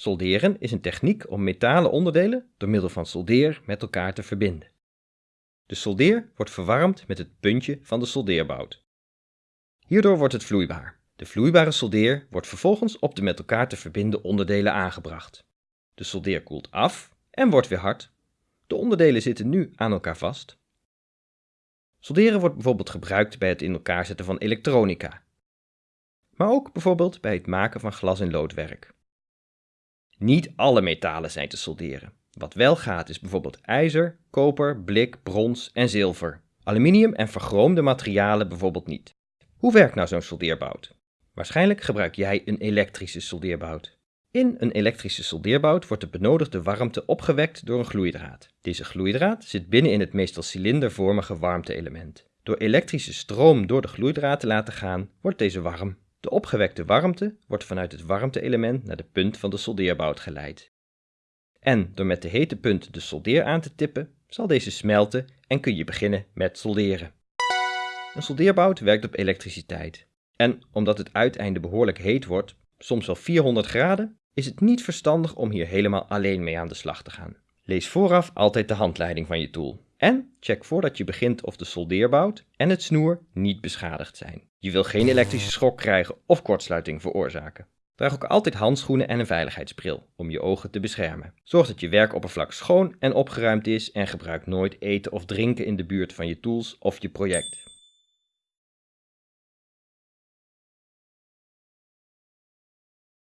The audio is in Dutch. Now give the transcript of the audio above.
Solderen is een techniek om metalen onderdelen door middel van soldeer met elkaar te verbinden. De soldeer wordt verwarmd met het puntje van de soldeerbout. Hierdoor wordt het vloeibaar. De vloeibare soldeer wordt vervolgens op de met elkaar te verbinden onderdelen aangebracht. De soldeer koelt af en wordt weer hard. De onderdelen zitten nu aan elkaar vast. Solderen wordt bijvoorbeeld gebruikt bij het in elkaar zetten van elektronica, maar ook bijvoorbeeld bij het maken van glas- en loodwerk. Niet alle metalen zijn te solderen. Wat wel gaat is bijvoorbeeld ijzer, koper, blik, brons en zilver. Aluminium en vergroomde materialen bijvoorbeeld niet. Hoe werkt nou zo'n soldeerbout? Waarschijnlijk gebruik jij een elektrische soldeerbout. In een elektrische soldeerbout wordt de benodigde warmte opgewekt door een gloeidraad. Deze gloeidraad zit binnen in het meestal cilindervormige warmte-element. Door elektrische stroom door de gloeidraad te laten gaan, wordt deze warm. De opgewekte warmte wordt vanuit het warmte-element naar de punt van de soldeerbout geleid. En door met de hete punt de soldeer aan te tippen, zal deze smelten en kun je beginnen met solderen. Een soldeerbout werkt op elektriciteit. En omdat het uiteinde behoorlijk heet wordt, soms wel 400 graden, is het niet verstandig om hier helemaal alleen mee aan de slag te gaan. Lees vooraf altijd de handleiding van je tool. En check voordat je begint of de soldeerbout en het snoer niet beschadigd zijn. Je wil geen elektrische schok krijgen of kortsluiting veroorzaken. Draag ook altijd handschoenen en een veiligheidsbril om je ogen te beschermen. Zorg dat je werkoppervlak schoon en opgeruimd is en gebruik nooit eten of drinken in de buurt van je tools of je project.